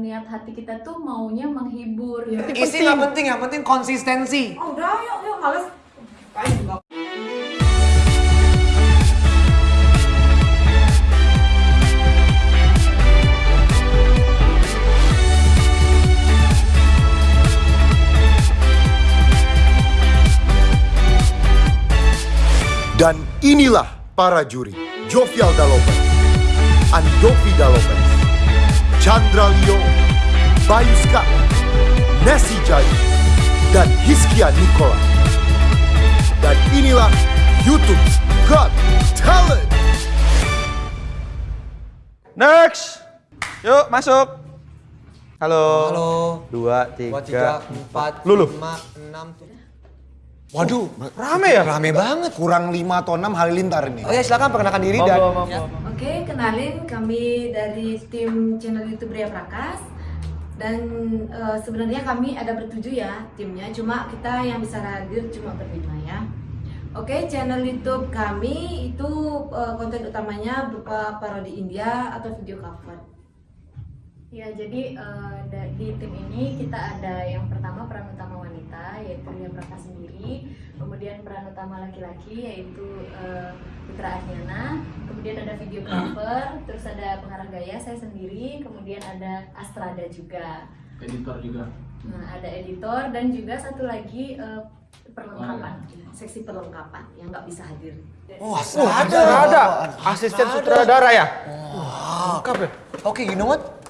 niat hati kita tuh maunya menghibur. Isi nggak penting, yang penting konsistensi. Oh, udah, yuk, yuk, males. Dan inilah para juri. Jovial Dalopen, Andovi Dalopen, Chandra Leo, Bayuska, Nessie Jai, dan Hiskia Nikola. Dan inilah YouTube Got Talent. Next. Yuk masuk. Halo. Halo. Dua, tiga, Dua, tiga, empat, Lulu. lima, enam, tujuh. Waduh, Rame ya? rame banget. Kurang 5 atau 6 halilintar ini. Oh ya silakan perkenalkan diri dan monggo. Oke, kenalin kami dari tim channel YouTube Ria Prakas. Dan eh, sebenarnya kami ada bertujuh ya timnya, cuma kita yang bisa hadir cuma berlima ya. Oke, channel YouTube kami itu eh, konten utamanya berupa parodi India atau video cover. Ya, jadi da- di tim ini kita ada yang pertama peran utama wanita yaitu Ria Praka sendiri, kemudian peran utama laki-laki yaitu eh, Putra Ahyana, kemudian ada video cover, terus ada pengarah gaya saya sendiri, kemudian ada Astrada juga. editor juga Nah, ada editor dan juga satu lagi eh, perlengkapan, seksi perlengkapan yang nggak bisa hadir. Wah, Ada, ada. ada. Asisten sutradara ya? Lengkap ya? Oke, you know what?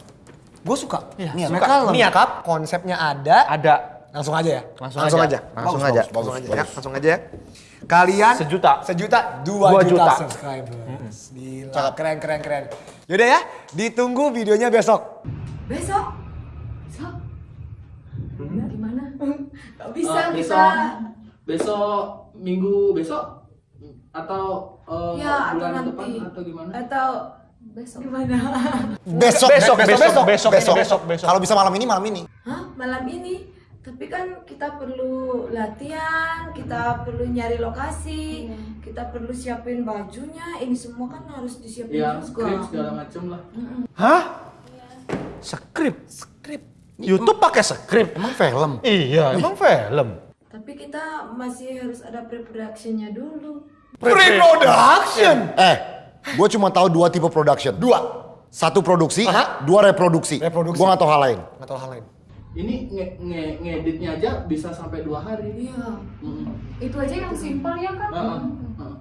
Gue suka. Iya, Niat. suka. Mereka Niat. lengkap, konsepnya ada. Ada. Langsung aja ya? Langsung aja. aja. Langsung Bagus, aja. bagus, Langsung bagus, aja. Ya, bagus. langsung aja ya. Kalian Sejuta. sejuta dua, Dua juta, juta. subscribers. Gila, keren keren keren. Yaudah ya, ditunggu videonya besok. Besok, besok, gimana? Gak bisa Eh, kita. besok besok minggu besok atau eh, Ya, atau bulan nanti. depan atau gimana Atau Besok. gimana? Besok, Besok, besok, besok, besok, besok, besok, besok. Kalau bisa malam ini, malam ini. Hah? Malam ini? Tapi kan kita perlu latihan, kita perlu nyari lokasi, kita perlu siapin bajunya. Ini semua kan harus disiapin ya juga. skrip segala macam lah Hah? Skrip? Skrip. YouTube pakai skrip? Emang film? Iya, emang film. Tapi kita masih harus ada pre-productionnya dulu. Pre-production. Eh, gue cuma tahu dua tipe production. Dua. Satu produksi, Aha. dua reproduksi. Reproduksi. Gue gak tahu hal lain. Nggak tahu hal lain. ini nge nge- ngeditnya aja bisa sampai dua hari Iya. Mm. Itu aja yang simpel ya kan? Heeh, heeh.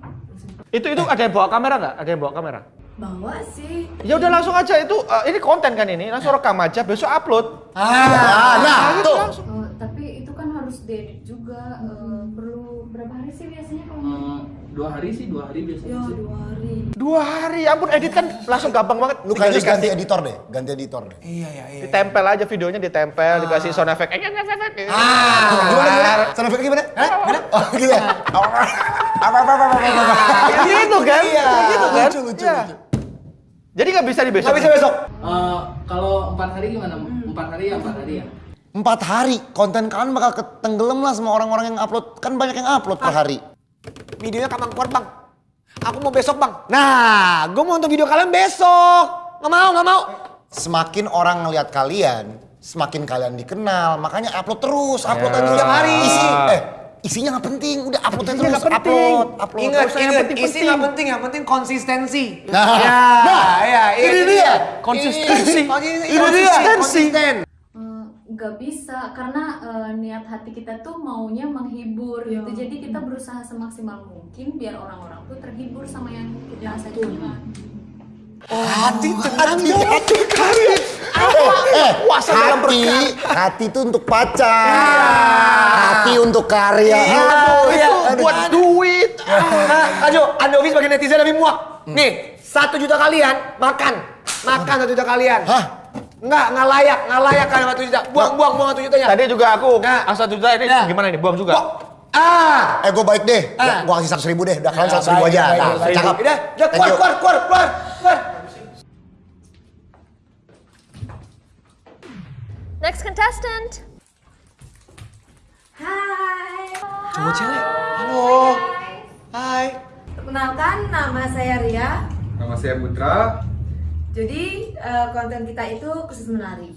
Itu itu ada yang bawa kamera nggak? Ada yang bawa kamera? Bawa sih. Ya udah langsung aja itu eh, ini konten kan ini langsung rekam aja besok upload. Ah, nah, tuh. Oh, tapi itu kan harus diedit juga. eh, perlu berapa hari sih biasanya kalau Eh, dua hari sih dua hari biasanya Ya sih dua hari. Dua hari, ampun edit kan langsung gampang banget. Lu Tinggal kayaknya ganti editor deh, ganti editor deh. Iya iya iya. ditempel aja videonya ditempel, dikasih sound effect. Eh. Ah, gimana gimana? Sound effect gimana? Hah? Gimana? Oh, gitu ya. Apa apa apa apa apa. Kayak gitu kan? Iya, Kayak gitu kan? lucu, lucu, Iya. lucu. Jadi nggak bisa di besok. Nggak bisa besok. Eh, kalau empat hari gimana empat hari ya empat hari ya Empat hari, konten kalian bakal ketenggelam lah sama orang-orang yang upload. Kan banyak yang upload per hari. Videonya kapan keluar bang? Aku mau besok bang. Nah, gue mau nonton video kalian besok. Nggak mau, nggak mau. Semakin orang ngelihat kalian, semakin kalian dikenal. Makanya upload terus, upload Ya. aja tiap hari. Isi, eh, isinya nggak penting, udah upload aja Isinya terus. penting. Upload, upload. Ingat, yang ingat. penting-penting. Isi nggak penting, yang penting konsistensi. Nah, Ya, nah, ya, ini ini dia. Konsistensi. Ini, Ini dia. Konsisten. Eh, nggak bisa karena eh, niat hati kita tuh maunya menghibur Iya. gitu jadi kita berusaha semaksimal mungkin biar orang-orang tuh terhibur sama yang kita sajikan Hati tenang Hati, dong. hati, hati. Eh, Puasa dalam hati, hati itu untuk pacar. Hati untuk karya. Iya, Aduh, iya. aduh. Buat duit. Nah, Ajo, Andovi sebagai netizen lebih muak. Nih, satu juta kalian makan. Makan satu juta kalian. Hah? Enggak, nggak layak, nggak layak kalian satu juta. Buang, buang, buang satu jutanya. Tadi juga aku Nah. asal juta ini Nah. gimana ini buang juga. Buang. Ah. Eh, gue baik deh. Ah. Gue kasih seratus ribu deh. Udah kalian Ya, seratus ribu aja. baik, Nah, baik. cakep. Udah, udah Thank keluar, keluar, keluar, keluar, keluar. Next contestant. Hai. Coba cewek. Halo. Hai. Perkenalkan nama saya Ria. Nama saya Putra. Jadi eh, konten kita itu khusus menari.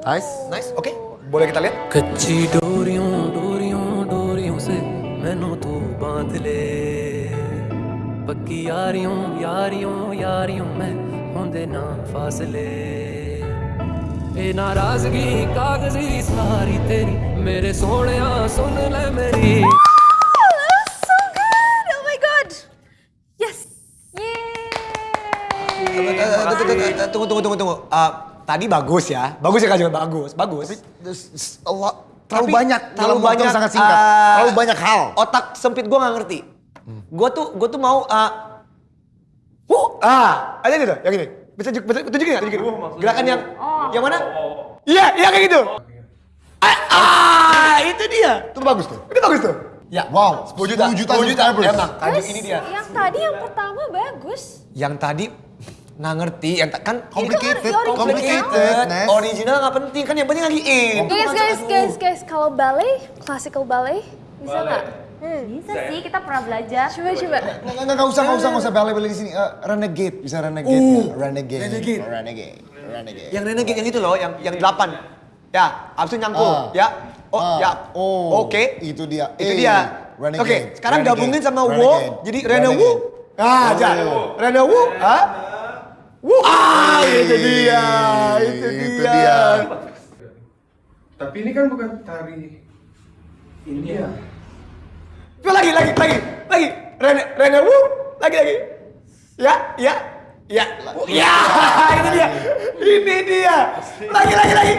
Nice. Nice, oke. Boleh kita lihat? कच्ची डोरियों डोरियों डोरियों से मैनू तू बाँध ले पक्की यारियों यारियों यारियों में होंदे ना फासले ए नाराज़गी कागज़ी सारी तेरी मेरे सोने सुन ले मेरी Tunggu, tunggu, tunggu, tunggu. Ah, tadi bagus ya. Bagus ya Kak Jun, bagus, bagus. There's a lot- terlalu Tapi banyak terlalu banyak sangat singkat. ah, terlalu banyak hal. Otak sempit gue nggak ngerti. Gue tuh gue tuh mau ah Wuh, ah, ada gitu, yang gini. Bisa bisa tunjukin nggak? Tunjukin. Gerakan yang yang mana? Iya, iya kayak gitu. Ah, ah, itu dia. Itu bagus tuh. Itu bagus tuh. Ya. Wow, 10 juta. 10 juta 10 juta. subscribers. Emang, Jun Guys, ini dia. yang tadi yang pertama bagus. Yang tadi nggak ngerti, yang ta- kan Complicated, original. complicated, Nes. Original nggak penting kan yang penting lagi in. Guys, guys, guys, guys, kalau ballet, classical ballet, bisa nggak? Bisa sih, kita pernah belajar. Coba, coba. Nggak, nggak, nggak usah, nggak usah, nggak usah balik-balik di sini. Eh, renegade, bisa renegade. Uh, renegade. renegade. Renegade. Renegade. Yang renegade yang itu loh, yang yang delapan. Ya, abis itu nyangkul. Ah. Ya. Oh, Ah, ya. oh, Oke. itu dia. Itu Eh, dia. renegade, Oke, sekarang renegade, gabungin sama renegade, wo, jadi renegade. Ah, aja. Rene Wu, ah. Wu. Ah, itu dia. Itu, Itu dia. dia. Tapi ini kan bukan tari India. Coba lagi, lagi, lagi, lagi. Rene, Rene Wu, lagi, lagi. Ya, ya, ya. Ya, ini dia. Ini dia. Lagi, lagi, lagi.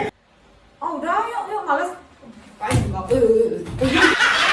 Oh udah yuk yuk males. Ngapain juga. Eh, eh, eh.